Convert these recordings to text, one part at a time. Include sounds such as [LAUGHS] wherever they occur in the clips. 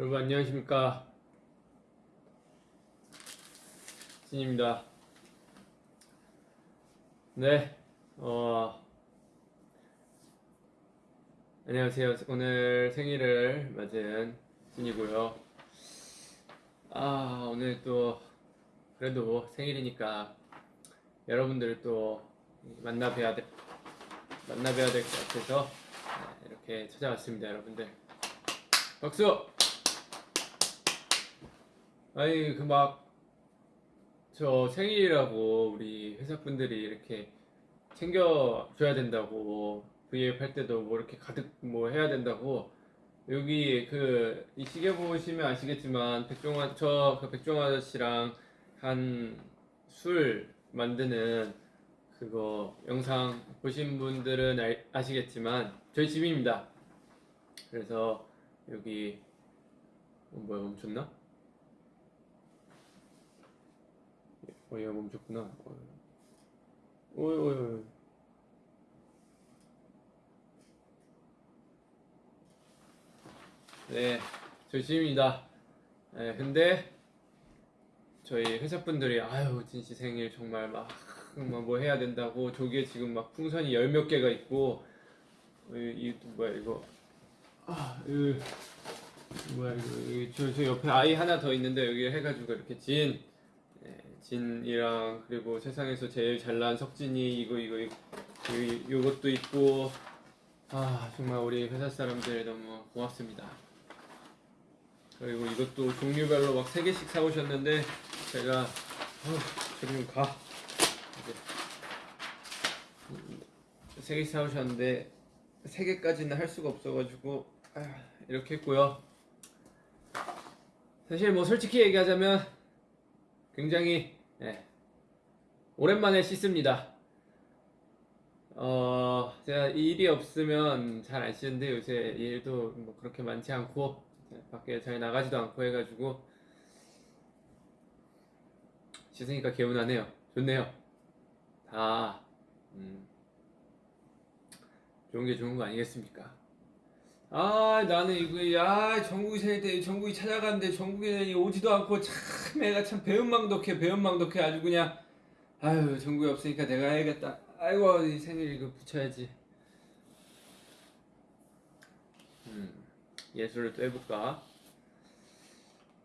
여러분 안녕하십니까? 진입니다. 네 어, 안녕하세요. 오늘 생일을 맞은 진이고요. 아 오늘 또 그래도 생일이니까 여러분들을 또 만나 뵈야 돼 만나 뵈야 될 것 같아서 네, 이렇게 찾아왔습니다 여러분들. 박수 아니 그 막 저 생일이라고 우리 회사 분들이 이렇게 챙겨줘야 된다고 V앱 할 때도 뭐 이렇게 가득 뭐 해야 된다고 여기 그 이 시계 보시면 아시겠지만 백종원 저그 백종원 아저씨랑 한 술 만드는 그거 영상 보신 분들은 알- 아시겠지만 저희 집입니다. 그래서 여기 어, 뭐야 멈췄나? 어 얘가 멈췄구나. 어. 오이 오이 오이. 네, 저희 집입니다. 네, 근데 저희 회사분들이 아유 진씨 생일 정말 막 뭐 해야 된다고 저기에 지금 막 풍선이 열 몇 개가 있고 어, 이, 이 뭐야 이거 아 이거 뭐야 이거 여기 저, 저 옆에 아이 하나 더 있는데 여기 해가지고 이렇게 진 예, 진이랑 그리고 세상에서 제일 잘난 석진이 이거 이거 이거 이- 요것도 있고 아 정말 우리 회사 사람들 너무 고맙습니다. 그리고 이것도 종류별로 막세 개씩 사오셨는데 제가 어, 지금 가 이제 세 개씩 사오셨는데 세 개까지는 할 수가 없어가지고 아, 이렇게 했고요. 사실 뭐 솔직히 얘기하자면 굉장히 예, 오랜만에 씻습니다. 어 제가 일이 없으면 잘 안 씻는데 요새 일도 뭐 그렇게 많지 않고 네, 밖에 잘 나가지도 않고 해가지고 씻으니까 개운하네요. 좋네요. 다 음, 좋은 게 좋은 거 아니겠습니까? 아 나는 이거 야 정국이 생일 때 정국이 찾아갔는데 정국이 오지도 않고 참 애가 참 배은망덕해 배은망덕해. 아주 그냥 아유 정국이 없으니까 내가 해야겠다. 아이고 이 생일 이거 붙여야지. 음 예술을 또 해볼까?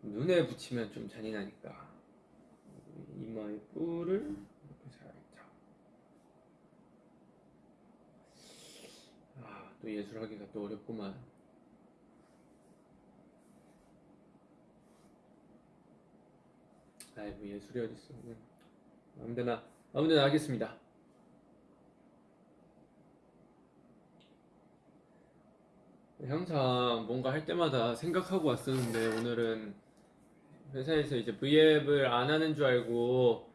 눈에 붙이면 좀 잔인하니까. 이마에 뿔을 이렇게 살짝 아, 또 예술하기가 또 어렵구만. 아이고 예술이 어딨어. 그냥 아무데나 아무데나 하겠습니다. 항상 뭔가 할 때마다 생각하고 왔었는데 오늘은 회사에서 이제 V앱을 안 하는 줄 알고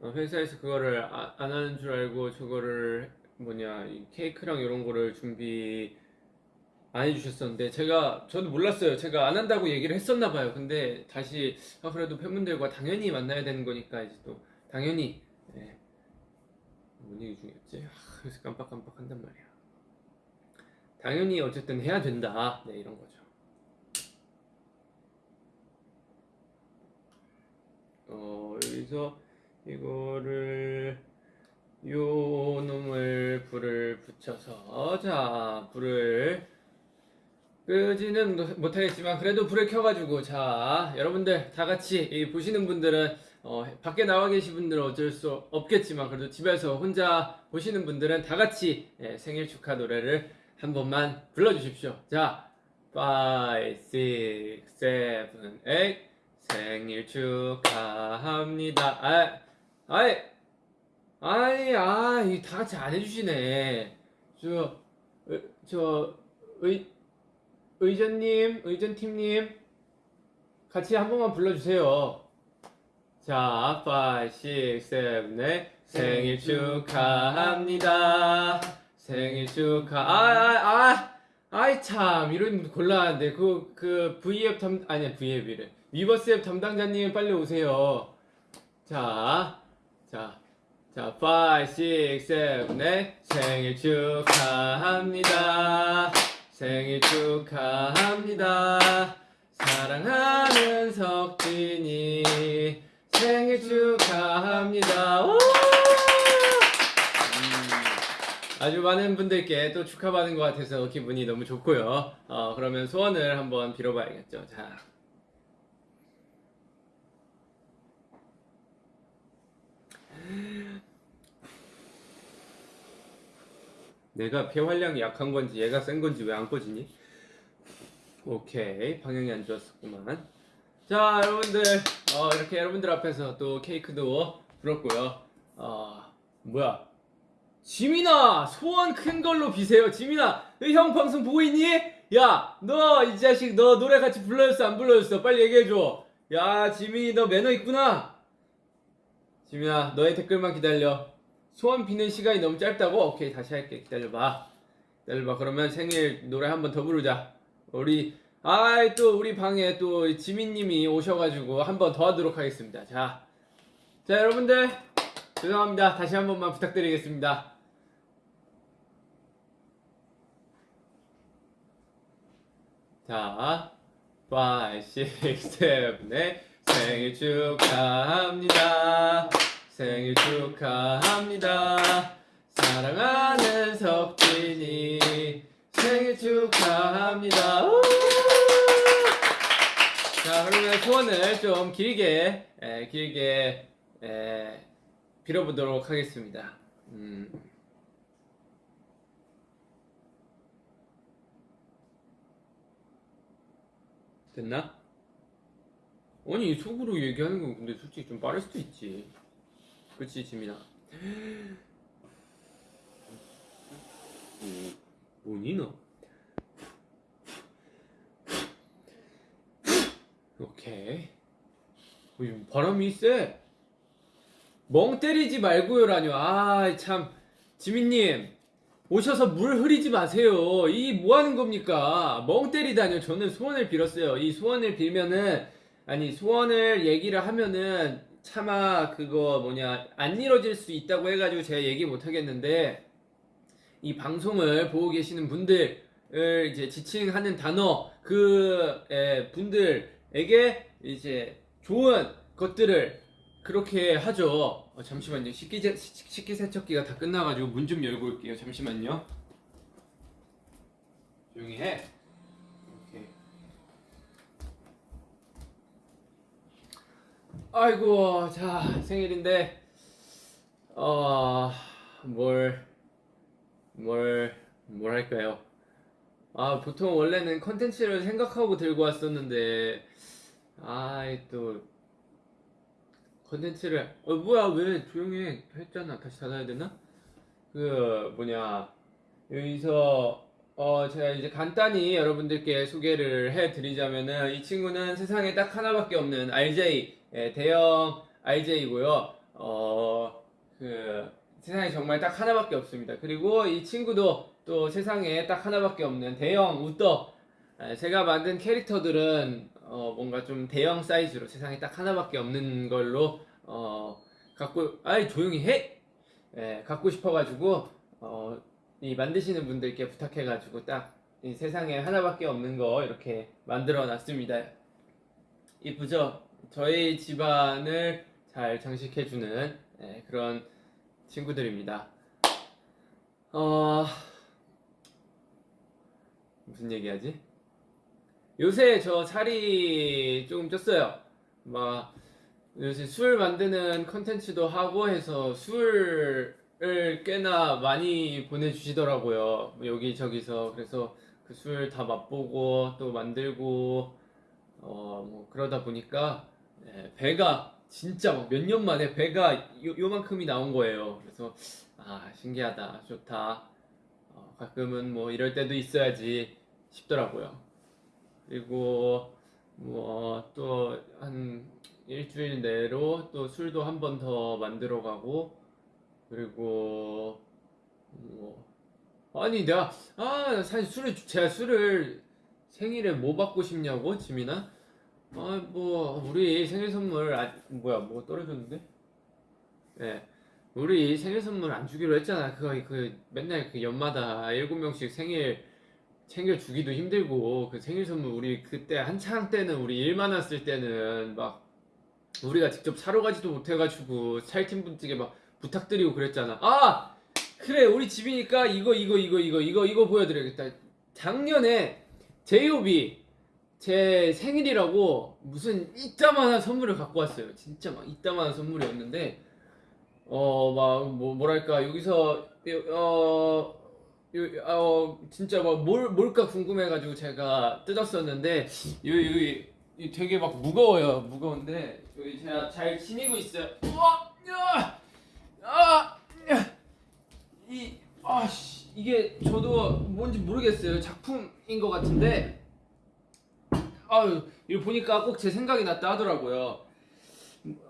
어, 회사에서 그거를 아- 안 하는 줄 알고 저거를 뭐냐 이 케이크랑 이런 거를 준비 안 해주셨었는데 제가 저도 몰랐어요. 제가 안 한다고 얘기를 했었나 봐요. 근데 다시 아 그래도 팬분들과 당연히 만나야 되는 거니까 이제 또 당연히 예. 뭔 얘기 중이었지? 아, 그래서 깜빡깜빡 한단 말이야. 당연히 어쨌든 해야 된다. 네 이런 거죠. 어 여기서 이거를 요 놈을 불을 붙여서 자 불을 끄지는 못하겠지만 그래도 불을 켜가지고 자 여러분들 다 같이 이 보시는 분들은 어, 밖에 나와 계신 분들은 어쩔 수 없겠지만 그래도 집에서 혼자 보시는 분들은 다 같이 예, 생일 축하 노래를 한 번만 불러주십시오. 자 5, 6, 7, 8 생일 축하합니다. 아, 아이 아이 아 이 다 같이 안 해주시네 저 어, 저 의, 의전님, 의전팀님, 같이 한 번만 불러주세요. 자, 5, 6, 7, 8. 생일 축하합니다. 생일 축하, 아, 아, 아, 아이 참, 이런 곤란한데, 그, 그, V앱 담, 아니야, V앱이래. 위버스 앱 담당자님 빨리 오세요. 자, 자, 자, 5, 6, 7, 8. 생일 축하합니다. 생일 축하합니다. 사랑하는 석진이 생일 축하합니다. 오! 음, 아주 많은 분들께 또 축하받은 것 같아서 기분이 너무 좋고요. 어, 그러면 소원을 한번 빌어봐야겠죠. 자. 내가 폐활량이 약한 건지 얘가 센 건지 왜 안 꺼지니? 오케이. 방향이 안 좋았었구만. 자 여러분들. 어, 이렇게 여러분들 앞에서 또 케이크도 불었고요. 어, 뭐야? 지민아! 소원 큰 걸로 비세요. 지민아! 너형 방송 보고 있니? 야 너 이 자식 너 노래 같이 불러줬어? 안 불러줬어? 빨리 얘기해줘. 야 지민이 너 매너 있구나. 지민아 너의 댓글만 기다려 소원 비는 시간이 너무 짧다고? 오케이 다시 할게. 기다려봐. 기다려봐. 그러면 생일 노래 한 번 더 부르자. 우리 아이 또 우리 방에 또 지민님이 오셔가지고 한 번 더 하도록 하겠습니다. 자, 자 여러분들. 죄송합니다. 다시 한 번만 부탁드리겠습니다. 자. 5, 6, 7, 8 생일 축하합니다 생일 축하합니다. 사랑하는 석진이 생일 축하합니다. 우! 자, 그러면 소원을 좀 길게, 에, 길게, 에, 빌어보도록 하겠습니다. 음. 됐나? 아니, 속으로 얘기하는 건 근데 솔직히 좀 빠를 수도 있지. 그치 지민아 뭐니 너 오케이 어, 이 바람이 세. 멍 때리지 말고요라뇨. 아, 참. 지민님, 오셔서 물 흐리지 마세요. 이 뭐 하는 겁니까? 멍 때리다뇨. 저는 소원을 빌었어요. 이 소원을 빌면은, 아니, 소원을 얘기를 하면은, 차마 그거 뭐냐 안 이뤄질 수 있다고 해가지고 제가 얘기 못 하겠는데 이 방송을 보고 계시는 분들을 이제 지칭하는 단어 그 에, 분들에게 이제 좋은 것들을 그렇게 하죠. 어, 잠시만요. 식기세, 식기 세척기가 다 끝나가지고 문 좀 열고 올게요. 잠시만요. 조용히 해. 아이고, 자, 생일인데, 어, 뭘, 뭘, 뭘 할까요? 아, 보통 원래는 컨텐츠를 생각하고 들고 왔었는데, 아이, 또, 컨텐츠를, 어, 뭐야, 왜 조용히 했잖아. 다시 닫아야 되나? 그, 뭐냐, 여기서, 어, 제가 이제 간단히 여러분들께 소개를 해드리자면은, 이 친구는 세상에 딱 하나밖에 없는 RJ, 예, 대형 RJ이고요. 어, 그 세상에 정말 딱 하나밖에 없습니다. 그리고 이 친구도 또 세상에 딱 하나밖에 없는 대형 우떡. 예, 제가 만든 캐릭터들은 어, 뭔가 좀 대형 사이즈로 세상에 딱 하나밖에 없는 걸로 어, 갖고 아이 조용히 해. 예, 갖고 싶어가지고 어, 이 만드시는 분들께 부탁해가지고 딱 이 세상에 하나밖에 없는 거 이렇게 만들어 놨습니다. 이쁘죠? 저희 집안을 잘 장식해주는 네, 그런 친구들입니다. 어... 무슨 얘기하지? 요새 저 살이 조금 쪘어요. 막 요새 술 만드는 컨텐츠도 하고 해서 술을 꽤나 많이 보내주시더라고요. 여기저기서 그래서 그 술 다 맛보고 또 만들고 어 뭐 그러다 보니까 네, 배가 진짜 몇 년 만에 배가 요, 요만큼이 나온 거예요. 그래서 아 신기하다, 좋다. 어, 가끔은 뭐 이럴 때도 있어야지 싶더라고요. 그리고 뭐 또 한 일주일 내로 또 술도 한 번 더 만들어 가고 그리고 뭐 아니 내가 아 사실 술을 제가 술을 생일에 뭐 받고 싶냐고 지민아 아, 뭐, 우리 생일 선물, 아, 뭐야, 뭐 떨어졌는데? 예. 우리 생일 선물 안 주기로 했잖아. 그거, 그, 맨날 그 연마다 일곱 명씩 생일 챙겨주기도 힘들고 그 생일 선물 우리 그때 한창 때는 우리 일 많았을 때는 막 우리가 직접 사러 가지도 못해가지고 찰팀 분들에게 막 부탁드리고 그랬잖아. 아 그래 우리 집이니까 이거 이거 이거 이거 이거 이거 보여드려야겠다. 작년에 제이홉이 제 생일이라고 무슨 이따만한 선물을 갖고 왔어요. 진짜 막 이따만한 선물이었는데 어 막 뭐 뭐랄까 여기서 어, 요- 어 진짜 막 뭘 뭘까 궁금해가지고 제가 뜯었었는데 여기 여기 이 되게 막 무거워요. 무거운데 여기 제가 잘 지니고 있어요. 우와, 야, 아, 야, 이 아씨 이게 저도 뭔지 모르겠어요. 작품인 것 같은데 아유 이거 보니까 꼭 제 생각이 났다 하더라고요.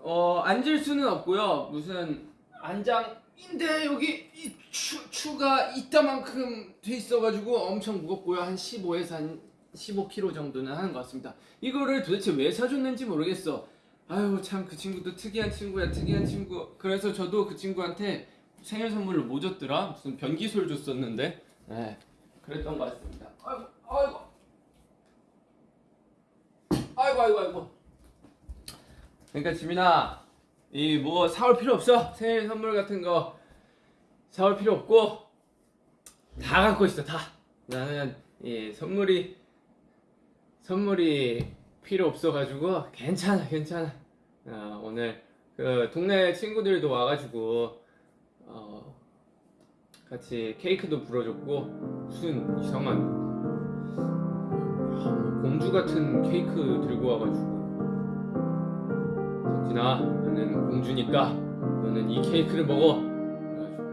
어 앉을 수는 없고요. 무슨 안장인데 여기 이 추, 추가 이따만큼 돼 있어가지고 엄청 무겁고요. 한 15에서 한 15kg 정도는 하는 것 같습니다. 이거를 도대체 왜 사줬는지 모르겠어. 아유 참 그 친구도 특이한 친구야 특이한 친구. 그래서 저도 그 친구한테 생일 선물로 뭐 줬더라? 무슨 변기솔 줬었는데. 네 그랬던 것 같습니다. 아이고 아이고 아이고 아이고 아이고. 그러니까 지민아 이 뭐 사올 필요 없어 생일 선물 같은 거 사올 필요 없고 다 갖고 있어 다 나는 이 선물이 선물이 필요 없어 가지고 괜찮아 괜찮아 아, 오늘 그 동네 친구들도 와가지고 어, 같이 케이크도 불어줬고 무슨 이상한 공주 같은 케이크 들고 와가지고 석진아 나는 공주니까 너는 이 케이크를 먹어 그래가지고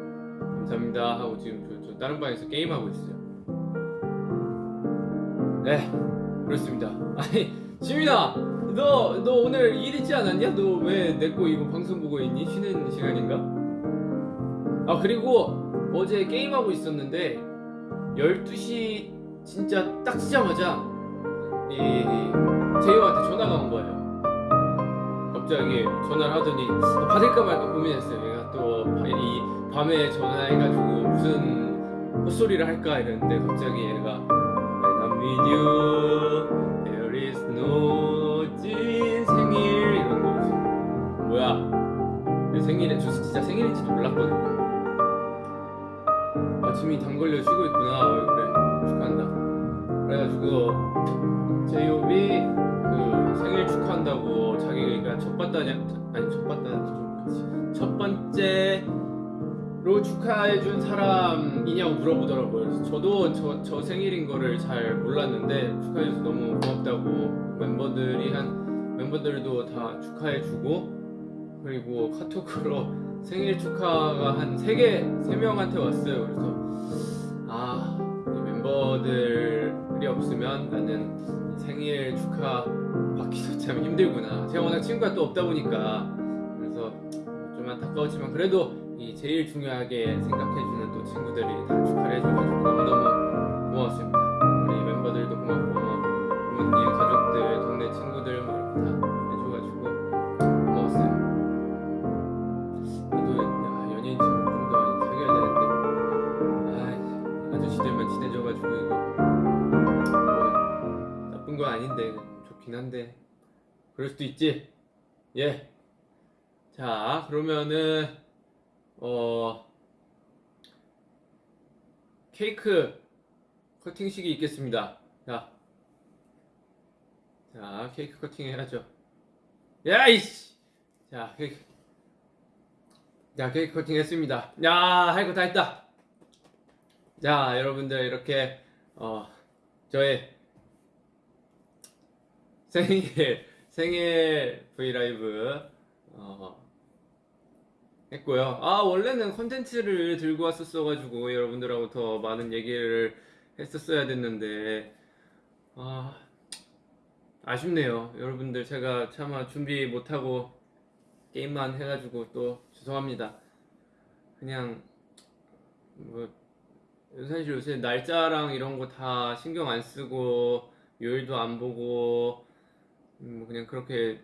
감사합니다 하고 지금 저, 저 다른 방에서 게임하고 있어요 네 그렇습니다 [LAUGHS] 아니 지민아 너, 너 오늘 일 있지 않았냐? 너 왜 내 거 이거 방송 보고 있니? 쉬는 시간인가? 아 그리고 어제 게임하고 있었는데 12시 진짜 딱 치자마자 이 제이홉한테 전화가 온 거예요 갑자기 전화를 하더니 아, 받을까 말까 고민했어요. 얘가 또 이 밤에 전화해가지고 무슨 헛소리를 할까 이랬는데 갑자기 얘가 I'm with you, there is no 진 생일 이런 거 뭐야? 내 생일에 저 진짜 생일인지도 몰랐거든요. 아침이 담 걸려 쉬고 있구나. 어, 그래 축하한다. 그래가지고 제이홉이 그 생일 축하한다고 자기가 첫 번째냐 아니 첫 번째 첫 번째로 축하해준 사람이냐고 물어보더라고요. 그래서 저도 저, 저 생일인 거를 잘 몰랐는데 축하해줘서 너무 고맙다고 멤버들이 한 멤버들도 다 축하해주고 그리고 카톡으로 생일 축하가 한 세 개 세 명한테 왔어요. 그래서 아, 이 멤버들이 없으면 나는 생일 축하 받기도 참 힘들구나. 제가 워낙 친구가 또 없다 보니까 그래서 좀 안타까웠지만 그래도 이 제일 중요하게 생각해주는 또 친구들 그럴 수도 있지. 예. 자 그러면은 어 케이크 커팅식이 있겠습니다. 자, 자 케이크 커팅 해야죠. 야이씨. 자 케이크. 자 케이크 커팅 했습니다. 야 할 거 다 했다. 자 여러분들 이렇게 어 저의 생일 생일 브이라이브 어, 했고요. 아 원래는 컨텐츠를 들고 왔었어 가지고 여러분들하고 더 많은 얘기를 했었어야 됐는데 아 아쉽네요. 여러분들 제가 차마 준비 못하고 게임만 해가지고 또 죄송합니다. 그냥 뭐 사실 요새 날짜랑 이런 거 다 신경 안 쓰고 요일도 안 보고 음, 뭐 그냥 그렇게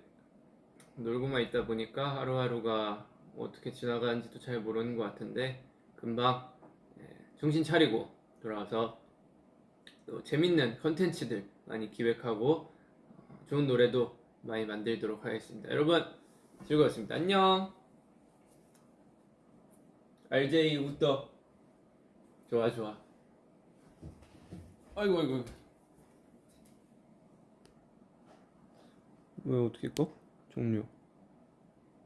놀고만 있다 보니까 하루하루가 어떻게 지나가는지도 잘 모르는 것 같은데 금방 예, 정신 차리고 돌아와서 또 재밌는 컨텐츠들 많이 기획하고 어, 좋은 노래도 많이 만들도록 하겠습니다. 여러분 즐거웠습니다. 안녕. RJ 웃더 좋아 좋아. 아이고 아이고. 왜 어떻게 꺼? 종료.